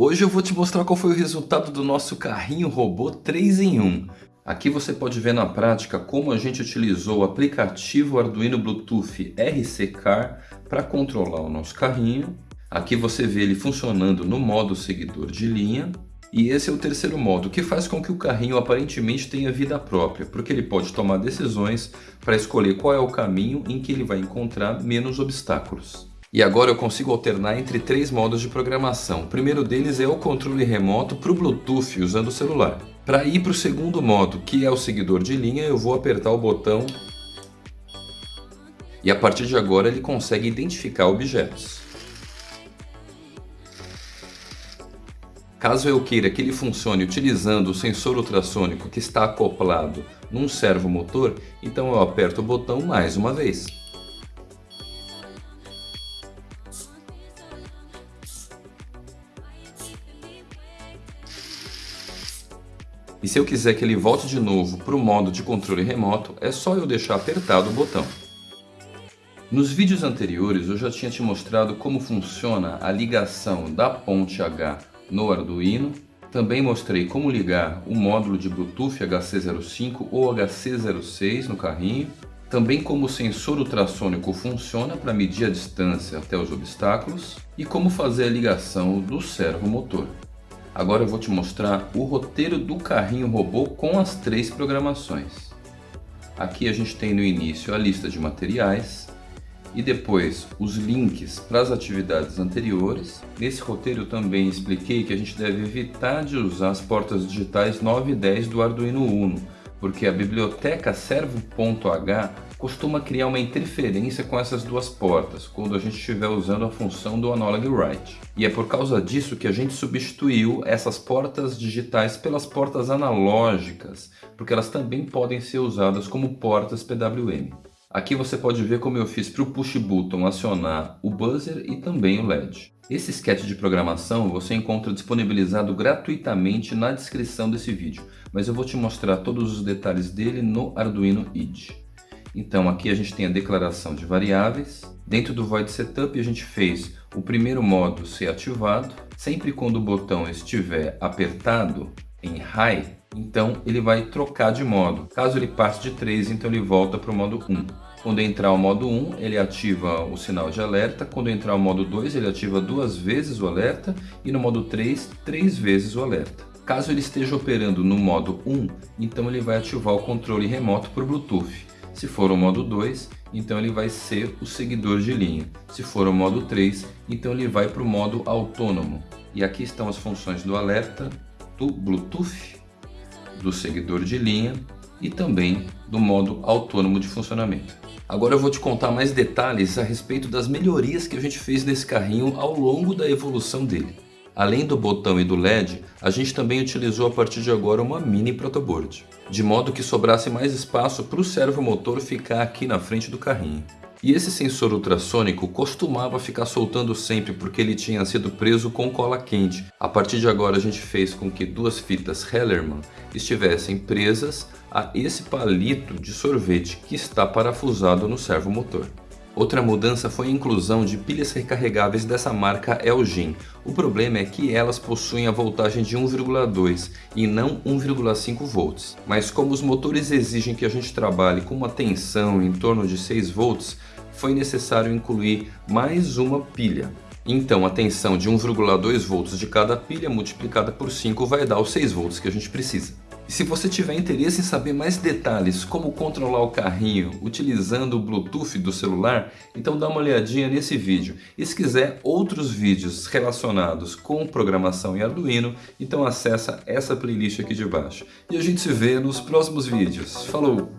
Hoje eu vou te mostrar qual foi o resultado do nosso carrinho robô 3 em 1. Aqui você pode ver na prática como a gente utilizou o aplicativo Arduino Bluetooth RC Car para controlar o nosso carrinho. Aqui você vê ele funcionando no modo seguidor de linha. E esse é o terceiro modo, que faz com que o carrinho aparentemente tenha vida própria, porque ele pode tomar decisões para escolher qual é o caminho em que ele vai encontrar menos obstáculos. E agora eu consigo alternar entre três modos de programação. O primeiro deles é o controle remoto para o Bluetooth usando o celular. Para ir para o segundo modo, que é o seguidor de linha, eu vou apertar o botão e a partir de agora ele consegue identificar objetos. Caso eu queira que ele funcione utilizando o sensor ultrassônico que está acoplado num servomotor, então eu aperto o botão mais uma vez. E se eu quiser que ele volte de novo para o modo de controle remoto, é só eu deixar apertado o botão. Nos vídeos anteriores eu já tinha te mostrado como funciona a ligação da ponte H no Arduino. Também mostrei como ligar o módulo de Bluetooth HC05 ou HC06 no carrinho. Também como o sensor ultrassônico funciona para medir a distância até os obstáculos. E como fazer a ligação do servo motor. Agora eu vou te mostrar o roteiro do carrinho robô com as três programações. Aqui a gente tem no início a lista de materiais e depois os links para as atividades anteriores. Nesse roteiro também expliquei que a gente deve evitar de usar as portas digitais 9 e 10 do Arduino Uno, porque a biblioteca servo.h costuma criar uma interferência com essas duas portas, quando a gente estiver usando a função do Analog Write. E é por causa disso que a gente substituiu essas portas digitais pelas portas analógicas, porque elas também podem ser usadas como portas PWM. Aqui você pode ver como eu fiz para o push button acionar o buzzer e também o LED. Esse sketch de programação você encontra disponibilizado gratuitamente na descrição desse vídeo, mas eu vou te mostrar todos os detalhes dele no Arduino IDE. Então aqui a gente tem a declaração de variáveis. Dentro do Void Setup a gente fez o primeiro modo ser ativado. Sempre quando o botão estiver apertado em High, então ele vai trocar de modo. Caso ele passe de 3, então ele volta para o modo 1. Quando entrar o modo 1, ele ativa o sinal de alerta. Quando entrar o modo 2, ele ativa duas vezes o alerta. E no modo 3, três vezes o alerta. Caso ele esteja operando no modo 1, então ele vai ativar o controle remoto por Bluetooth. Se for o modo 2, então ele vai ser o seguidor de linha. Se for o modo 3, então ele vai para o modo autônomo. E aqui estão as funções do alerta, do Bluetooth, do seguidor de linha e também do modo autônomo de funcionamento. Agora eu vou te contar mais detalhes a respeito das melhorias que a gente fez nesse carrinho ao longo da evolução dele. Além do botão e do LED, a gente também utilizou a partir de agora uma mini protoboard, de modo que sobrasse mais espaço para o servomotor ficar aqui na frente do carrinho. E esse sensor ultrassônico costumava ficar soltando sempre porque ele tinha sido preso com cola quente. A partir de agora a gente fez com que duas fitas Hellerman estivessem presas a esse palito de sorvete que está parafusado no servomotor. Outra mudança foi a inclusão de pilhas recarregáveis dessa marca Elgin. O problema é que elas possuem a voltagem de 1,2 e não 1,5 volts. Mas como os motores exigem que a gente trabalhe com uma tensão em torno de 6 volts, foi necessário incluir mais uma pilha. Então a tensão de 1,2 volts de cada pilha multiplicada por 5 vai dar os 6 volts que a gente precisa. E se você tiver interesse em saber mais detalhes como controlar o carrinho utilizando o Bluetooth do celular, então dá uma olhadinha nesse vídeo. E se quiser outros vídeos relacionados com programação em Arduino, então acessa essa playlist aqui de baixo. E a gente se vê nos próximos vídeos. Falou!